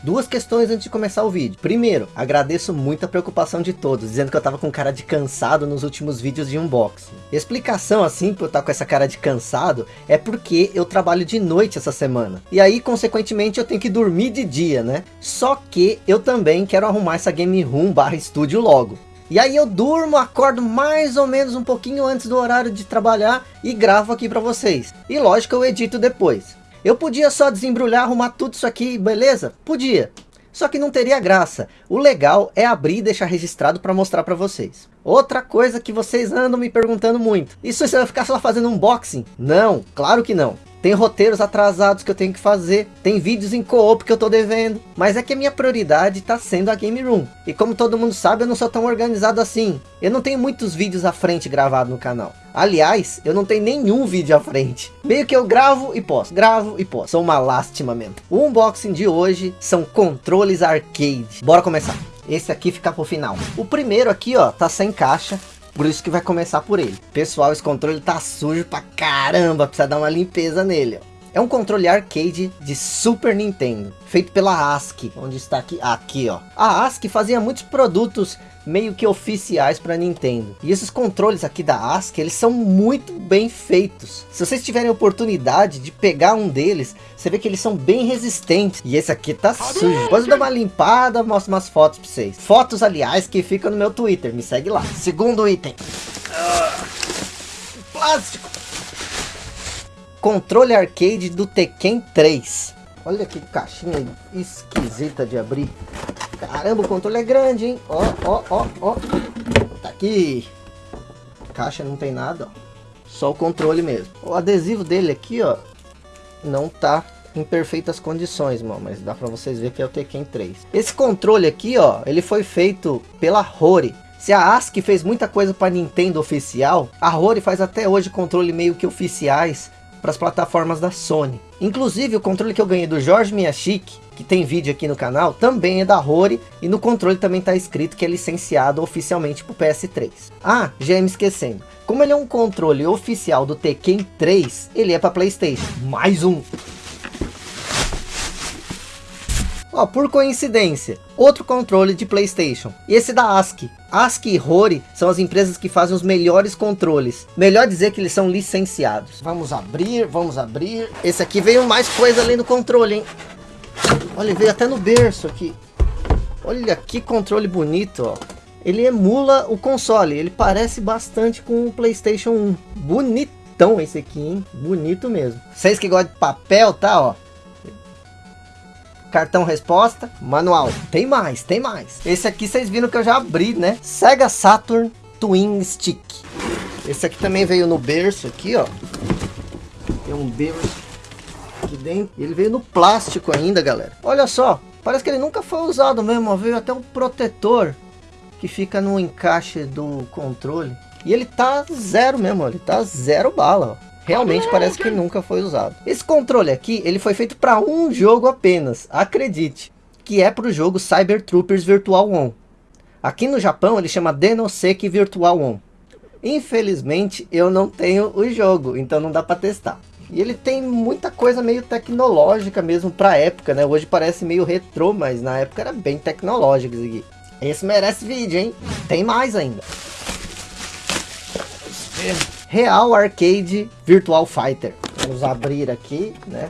Duas questões antes de começar o vídeo. Primeiro, agradeço muito a preocupação de todos, dizendo que eu tava com cara de cansado nos últimos vídeos de unboxing. Explicação assim, por eu estar com essa cara de cansado, é porque eu trabalho de noite essa semana. E aí, consequentemente, eu tenho que dormir de dia, né? Só que eu também quero arrumar essa game room barra estúdio logo. E aí eu durmo, acordo mais ou menos um pouquinho antes do horário de trabalhar e gravo aqui para vocês. E lógico eu edito depois. Eu podia só desembrulhar, arrumar tudo isso aqui, beleza? Podia. Só que não teria graça. O legal é abrir e deixar registrado para mostrar para vocês. Outra coisa que vocês andam me perguntando muito. Isso você vai ficar só fazendo unboxing? Não, claro que não. Tem roteiros atrasados que eu tenho que fazer. Tem vídeos em co-op que eu tô devendo. Mas é que a minha prioridade tá sendo a Game Room. E como todo mundo sabe, eu não sou tão organizado assim. Eu não tenho muitos vídeos à frente gravados no canal. Aliás, eu não tenho nenhum vídeo à frente. Meio que eu gravo e posto, gravo e posto. Sou uma lástima mesmo. O unboxing de hoje são controles arcade. Bora começar. Esse aqui fica pro final. O primeiro aqui, ó, tá sem caixa. Por isso que vai começar por ele. Pessoal, esse controle tá sujo pra caramba. Precisa dar uma limpeza nele, ó. É um controle arcade de Super Nintendo, feito pela ASCII, onde está aqui, aqui ó. A ASCII fazia muitos produtos meio que oficiais para Nintendo. E esses controles aqui da ASCII, eles são muito bem feitos. Se vocês tiverem oportunidade de pegar um deles, você vê que eles são bem resistentes. E esse aqui tá sujo. Depois eu dou uma limpada, mostro umas fotos para vocês. Fotos, aliás, que ficam no meu Twitter. Me segue lá. Segundo item. Plástico. Controle arcade do Tekken 3. Olha que caixinha esquisita de abrir. Caramba, o controle é grande, hein? Ó, ó, ó, ó. Tá aqui. Caixa não tem nada, ó. Só o controle mesmo. O adesivo dele aqui, ó, não tá em perfeitas condições, mano, mas dá pra vocês ver que é o Tekken 3. Esse controle aqui, ó, ele foi feito pela Rory. Se a ASCII fez muita coisa para Nintendo oficial, a Rory faz até hoje controle meio que oficiais para as plataformas da Sony. Inclusive o controle que eu ganhei do Jorge Miyashiki, que tem vídeo aqui no canal, também é da Rory e no controle também está escrito que é licenciado oficialmente para o PS3. Ah, já ia me esquecendo. Como ele é um controle oficial do Tekken 3, ele é para Playstation. Mais um. Ó, por coincidência, outro controle de Playstation. E esse da ASCII. ASCII e Rory são as empresas que fazem os melhores controles. Melhor dizer que eles são licenciados. Vamos abrir, vamos abrir. Esse aqui veio mais coisa além do controle, hein? Olha, veio até no berço aqui. Olha que controle bonito, ó. Ele emula o console, ele parece bastante com o Playstation 1. Bonitão esse aqui, hein? Bonito mesmo. Vocês que gostam de papel, tá, ó cartão resposta, manual. Tem mais, tem mais. Esse aqui vocês viram que eu já abri, né? Sega Saturn Twin Stick. Esse aqui também veio no berço aqui, ó. Tem um berço aqui dentro. Ele veio no plástico ainda, galera. Olha só, parece que ele nunca foi usado mesmo. Veio até um protetor que fica no encaixe do controle. E ele tá zero mesmo, ele tá zero bala, ó realmente parece que nunca foi usado. Esse controle aqui, ele foi feito para um jogo apenas, acredite, que é para o jogo Cyber Troopers Virtual On. Aqui no Japão ele chama Denoseki Virtual On. Infelizmente eu não tenho o jogo, então não dá para testar. E ele tem muita coisa meio tecnológica mesmo para época, né? Hoje parece meio retrô, mas na época era bem tecnológico isso aqui. Esse merece vídeo, hein? Tem mais ainda. Real Arcade Virtual Fighter. Vamos abrir aqui, né?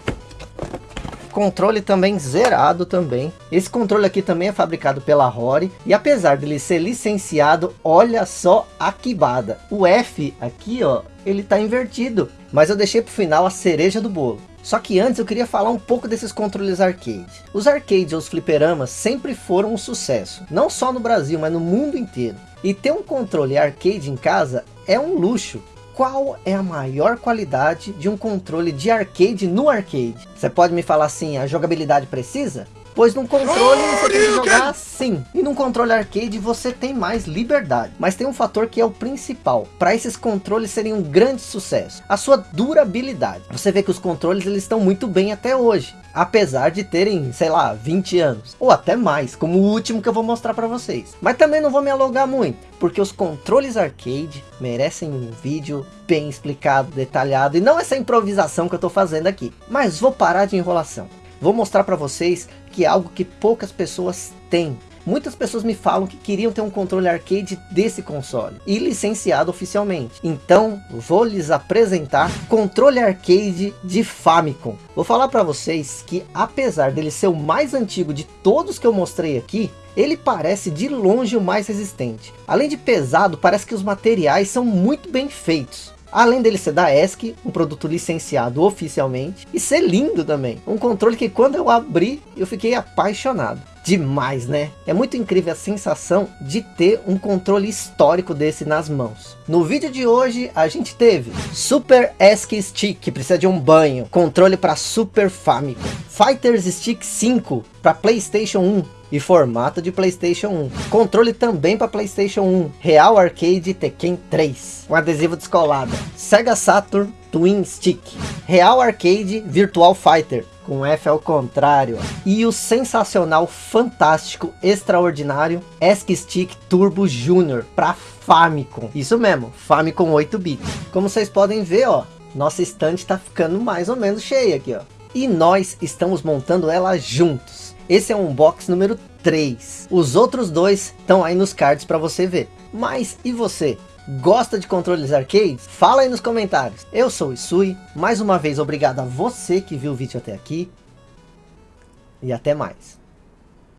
Controle também zerado também. Esse controle aqui também é fabricado pela Rory. E apesar dele ser licenciado, olha só a quibada. O F aqui, ó, ele tá invertido. Mas eu deixei pro final a cereja do bolo. Só que antes eu queria falar um pouco desses controles arcade. Os arcades ou os fliperamas sempre foram um sucesso. Não só no Brasil, mas no mundo inteiro. E ter um controle arcade em casa é um luxo qual é a maior qualidade de um controle de arcade no arcade? Você pode me falar assim, a jogabilidade precisa? Pois num controle você tem que jogar assim. E num controle arcade você tem mais liberdade. Mas tem um fator que é o principal. Para esses controles serem um grande sucesso. A sua durabilidade. Você vê que os controles eles estão muito bem até hoje. Apesar de terem, sei lá, 20 anos. Ou até mais, como o último que eu vou mostrar para vocês. Mas também não vou me alongar muito. Porque os controles arcade merecem um vídeo bem explicado, detalhado. E não essa improvisação que eu estou fazendo aqui. Mas vou parar de enrolação. Vou mostrar para vocês que é algo que poucas pessoas têm. Muitas pessoas me falam que queriam ter um controle arcade desse console e licenciado oficialmente. Então, vou lhes apresentar controle arcade de Famicom. Vou falar para vocês que apesar dele ser o mais antigo de todos que eu mostrei aqui, ele parece de longe o mais resistente. Além de pesado, parece que os materiais são muito bem feitos. Além dele ser da ESC, um produto licenciado oficialmente, e ser lindo também. Um controle que quando eu abri, eu fiquei apaixonado. Demais, né? É muito incrível a sensação de ter um controle histórico desse nas mãos. No vídeo de hoje, a gente teve Super ESC Stick, que precisa de um banho. Controle para Super Famicom. Fighters Stick 5, para Playstation 1, e formato de Playstation 1. Controle também para Playstation 1. Real Arcade Tekken 3. Um adesivo descolado. Sega Saturn Twin Stick. Real Arcade Virtual Fighter. Com F ao contrário. E o sensacional, fantástico, extraordinário ESC Stick Turbo Junior para Famicom. Isso mesmo, Famicom 8-bit. Como vocês podem ver, ó, nossa estante está ficando mais ou menos cheia aqui, ó. E nós estamos montando ela juntos. Esse é um unbox número 3. Os outros dois estão aí nos cards para você ver. Mas e você? Gosta de controles arcades? Fala aí nos comentários. Eu sou o Isui. Mais uma vez obrigado a você que viu o vídeo até aqui. E até mais.